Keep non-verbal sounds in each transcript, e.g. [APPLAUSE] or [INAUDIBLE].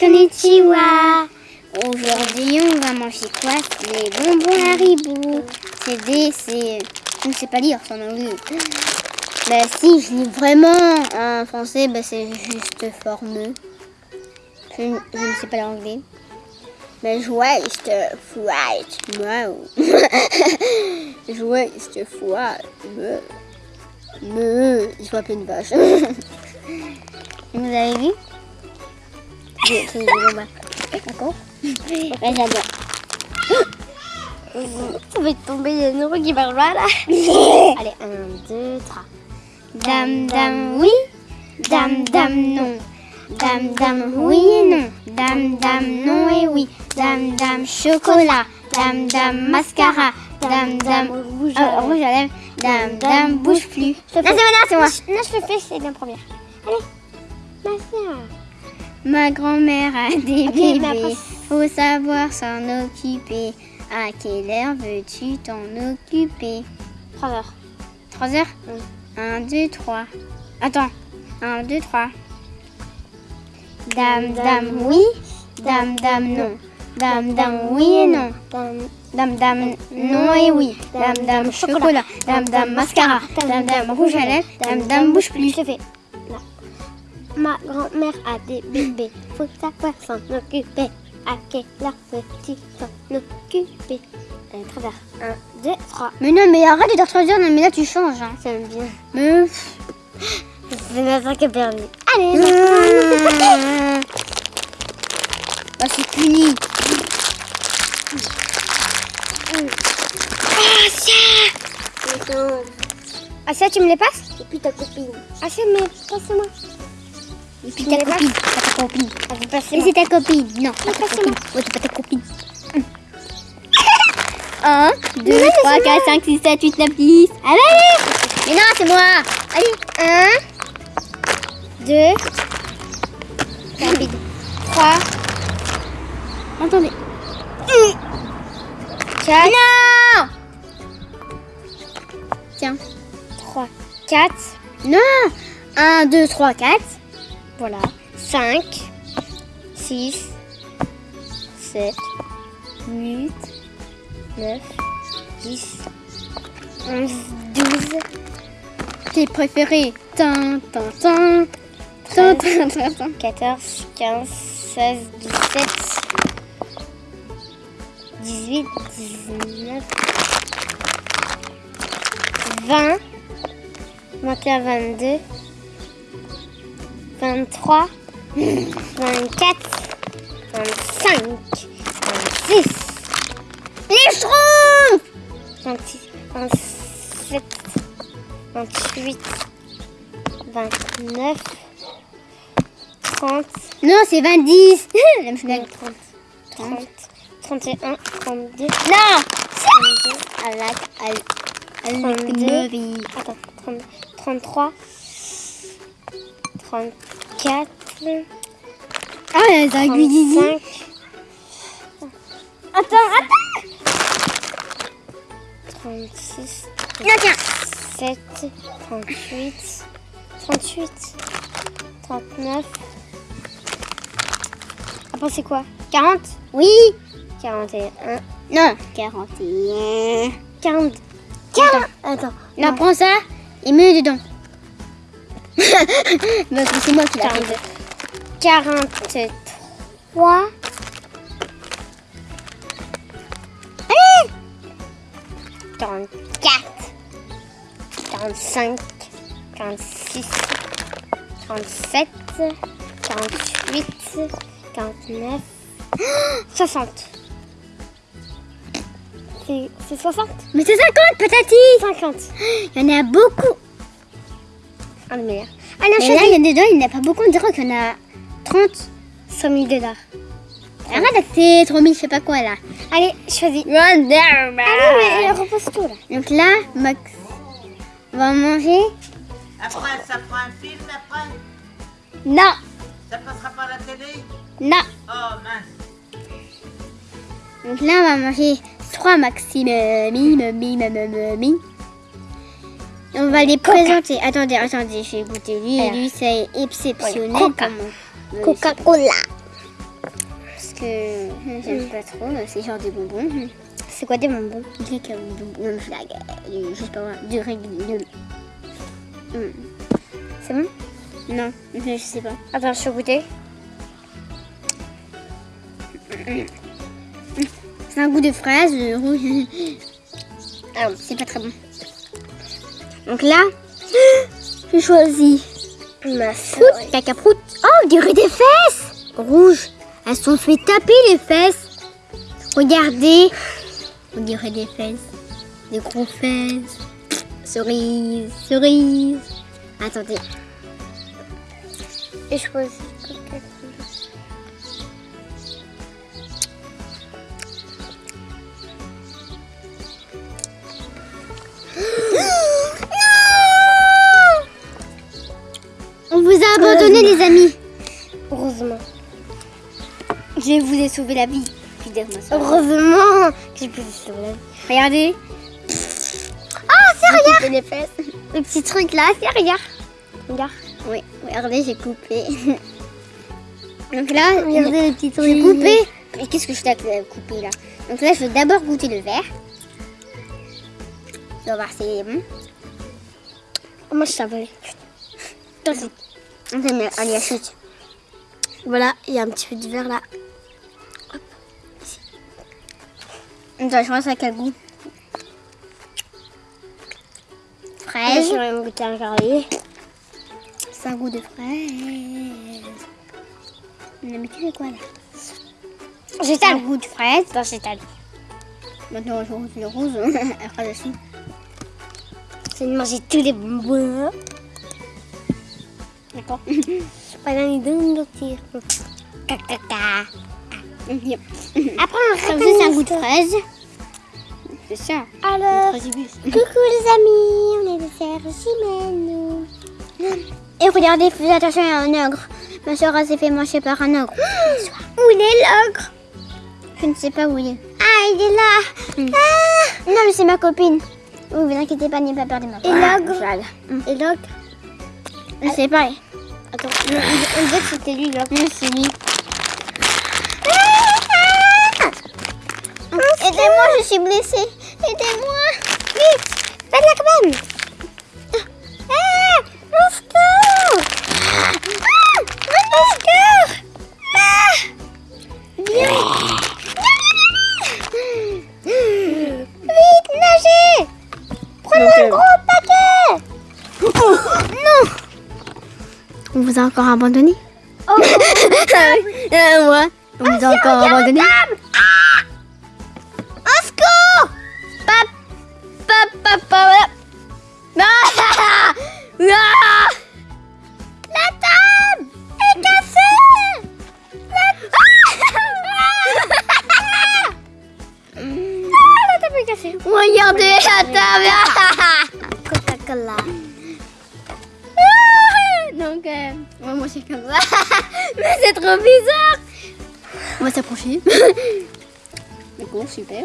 konnichiwa. Aujourd'hui, on va manger quoi? Les bonbons Haribo. C'est des... c'est... Je ne sais pas lire son anglais. Bah si, je lis vraiment en français, bah c'est juste formeux. Je, ne- sais pas l'anglais. Bah joyeuse flight. [LAUGHS] Wow. joyeuse flight. Me. Me. Je vois plein de vaches. [LAUGHS] Vous avez vu? Écrit des bonbons. D'accord Ouais, j'adore. Ça va tomber, il y a une roue qui va là. [LAUGHS] Allez, un, deux, trois. Dame, dame, oui. Dame, dame, non. Dame, dame, oui et non. Dame, dame, non et oui. Dame, dame, chocolat. Dame, dame, mascara. Dame, dame, rouge à, rouge à lèvres. Dame, dame, bouge plus. Non, c'est moi, non, c'est moi. Non, je le fais, c'est bien première. Allez, ma soeur. Ma grand-mère a des bébés. Faut savoir s'en occuper. À quelle heure veux-tu t'en occuper? 3 heures. 3 heures? Oui. 1, 2, 3. Attends. 1, 2, 3. Dame, dame, oui. Dame, dame, non. Dame, dame, oui et non. Dame, Dame, non et oui. Dame, dame, chocolat. Dame, dame, mascara. Dame, dame, rouge à lèvres. Dame, dame, bouge plus. Ma grand-mère a des bébés. Faut savoir s'en occuper. À quelle heure peux-tu t'en occuper? Allez, travers. 1, 2, 3. Mais non, mais arrête de dire 3 heures. Non, mais là, tu changes. Hein. J'aime bien. Mais... C'est notre qui a perdu. Allez, Mmh. Bah, c'est puni. Attends. Ah, ça, tu me les passes? Et puis ta copine. Ah, ça, mais Passe-moi. Et puis ta copine. Pas ta copine. Et c'est ta copine. [LAUGHS] Non, pas ta copine. Ouais, c'est pas ta copine. 1, 2, 3, 4, 5, 6, 7, 8, 9, 10. Allez, allez Mais non, c'est moi. Allez, 1, 2, rapide. 3. Attendez. 4. Non Tiens. 3, 4. Non 1, 2, 3, 4. Voilà. 5, 6, 7, 8, 9, 10, 11, 12. Tes préférés Tin, tin, tin. Tin, tin, tin, tin. 14, 15, 16, 17, 18, 19, 20, 21, 22, 23, 24, 25, 26, les schtroumpfs 26, 27, 28, 29, 30. Non, c'est 20. J'aime bien 30. 30, 31, 32. Non 32, à la, à, à la 32. Attends, 30, 33, 34, Ah, les aiguilles 35. Attends, attends 36, Tiens, tiens 37, 38, 38, 39. Après, c'est quoi? 40 Oui 41. Non 41. 40. 40. Attends. Non, prends ça et mets dedans. Que c'est moi qui l'ai fait. 43. Allez 44. 45. 46. 47. 48. 49. 60. C'est c'est 60 Mais c'est 50 patati 50. Il y en a beaucoup. Un de meilleur. Allez, on Mais là, il y en a dedans, il n'y en a pas beaucoup. On dirait qu'il y en a 30. 100 000 dollars. Arrête, c'est 3000, je sais pas quoi là. Allez, choisis. Allez, Allez, mais repose tout là. Donc là, Max, on va manger. Après, ça fera un film après? Non, Ça passera pas à la télé? Non. Oh mince Donc là, on va manger 3 maximum. Mi, mi, mi, mi, mi, mi. Et On va les présenter. Attendez, attendez, je vais goûter. Lui, Alors. lui c'est exceptionnel. Coca. comme Coca-Cola. que euh, j'aime pas trop. C'est genre des bonbons. C'est quoi des bonbons? Du je sais pas, du régulier. Hum. C'est bon? Non, je sais pas. Attends, je vais goûter. C'est un goût de fraise, euh, rouge. Ah, c'est pas très bon. Donc là, [GASPS] j'ai choisi Ma Prout, caca prout. Oh, on dirait des fesses Rouges. Elles sont fait taper les fesses. Regardez. On dirait des fesses. Des gros fesses. Cerise, cerise. Attendez. Et je choisis. Vous abandonné, les amis. Heureusement. Je vous ai sauvé la vie. Heureusement que j'ai pu le sauver. Regardez. Ah, c'est Coupé les fesses. Le petit truc là, c'est regarde. Regarde. Oui, regardez, j'ai coupé. [LAUGHS] Donc là, Regardez le petit truc. j'ai coupé. Mais qu'est-ce que je t'ai coupé là? Donc là, je vais d'abord goûter le verre. On va voir si c'est bon. Oh, moi, je savais. Allez, achète. Voilà, il y a un petit peu de verre là. Attends, je vois ça quel goût. Je Fraise. vais même goûter un carré. C'est un goût de fraise. Non, mais tu fais quoi là C'est un goût de fraise. Non, j'étale. Maintenant, je goûte le rose. [LAUGHS] Après, la suite. C'est de manger tous les bonbons. D'accord. [LAUGHS] Deux sortir. Caca. Yep. Après, on c'est un goût de fraise. C'est ça. Alors, coucou les amis, on est des sœurs jumelles. Et regardez, faites attention à un ogre. Ma soeur s'est fait manger par un ogre. [GASPS] Où il est l'ogre? Je ne sais pas où il est. Ah, il est là. Non, mais c'est ma copine. Vous inquiétez pas, n'ayez pas peur de ma Et l'ogre? Cheval. Et l'ogre? Je sais pas. Attends, on on dirait que c'était lui l'ogre. Non, c'est lui. Aidez-moi, je suis blessée. Aidez-moi. Vite Fais de la cabane vous a encore abandonné Oh [LAUGHS] Euh, Moi. On vous a encore abandonné moi c'est comme ça. Mais c'est trop bizarre. On va s'approcher. [LAUGHS] D'accord, super.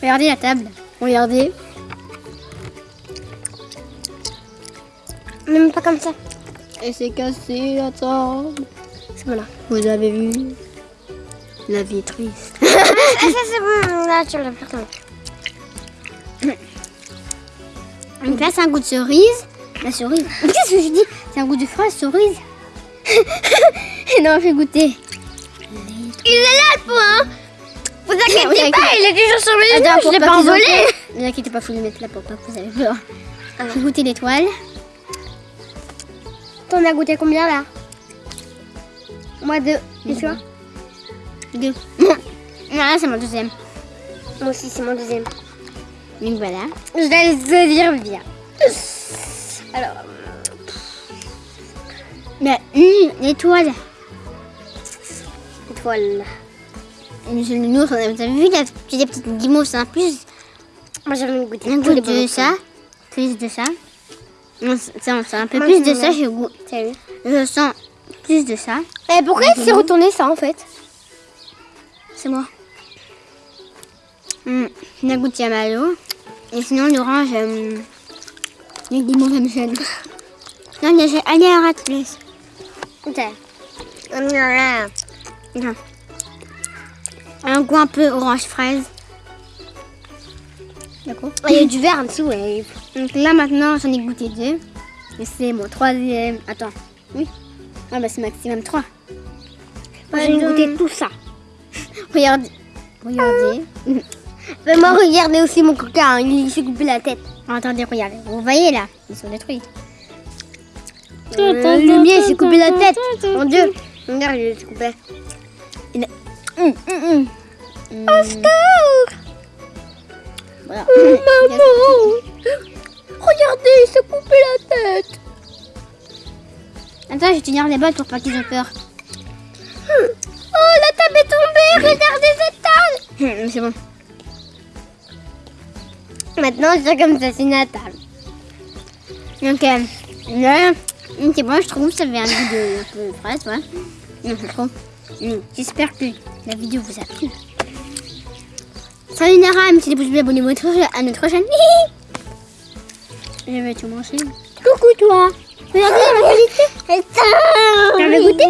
Regardez la table. Regardez. Même pas comme ça. Et c'est cassé la table. C'est bon là. Vous avez vu La vie est triste. [LAUGHS] Ah, ça c'est bon, là tu l'as. Donc là, c'est un goût de cerise. La cerise. Qu'est-ce que je dis C'est un goût de fraise, cerise. [LAUGHS] non, je vais goûter. Il est là le point Vous inquiétez Oui, pas, il est toujours sur mes Attends, je l'ai pas envolé. Ne vous inquiétez pas, faut le mettre là pour pas que vous avez peur. Je vais goûter l'étoile. T'en as goûté combien là? Moi deux. Et toi? Deux. [LAUGHS] Non, là, c'est mon deuxième. Moi aussi c'est mon deuxième. Donc voilà. Je vais le dire bien. Alors, Mais hum, l'étoile. étoile. Monsieur le nounours, vous avez vu, il y a des petites guimauves, c'est un plus. Moi j'avais goûté Un goût de bonbons. ça. Plus de ça. C'est un peu Moi, plus de ça, je, goûte- je sens plus de ça. Et pourquoi il s'est retourné ça en fait? C'est moi. Hum, La goutte Yamalo. Et sinon, l'orange, euh, les guimauves à Michel. Non, il y a- la place. Ok. Hum, Enfin, Un goût un peu orange fraise. D'accord. Ah, Il y a du vert en dessous, ouais. Donc là maintenant j'en ai goûté deux. Et c'est mon troisième. Attends. Oui. Ah bah c'est maximum trois. Moi, j'ai goûté tout ça. [LAUGHS] Regardez. Regardez. [LAUGHS] Mais moi, regardez aussi mon coca, hein, il s'est coupé la tête. Attendez, regardez. Vous voyez là Ils sont détruits. Euh, le mien, il s'est coupé la tête. Mon Dieu. Regarde, il s'est coupé. Hum, hum, hum. Hum, Voilà. [LAUGHS] Regardez, il s'est coupé la tête. Attends, je vais tenir les balles pour pas qu'ils aient peur. Oh, la table est tombée. Regardez cette table. C'est bon. Maintenant, fais comme ça, c'est une table. Donc euh, là, c'est bon, je trouve que ça fait un goût de, un peu fraise, ouais. Je trouve. J'espère que la vidéo vous a plu. Salut Nara, mettez des pouces bleus, abonnez-vous à notre chaîne. [LAUGHS] Je vais tout manger. Coucou, toi. Regardez goûté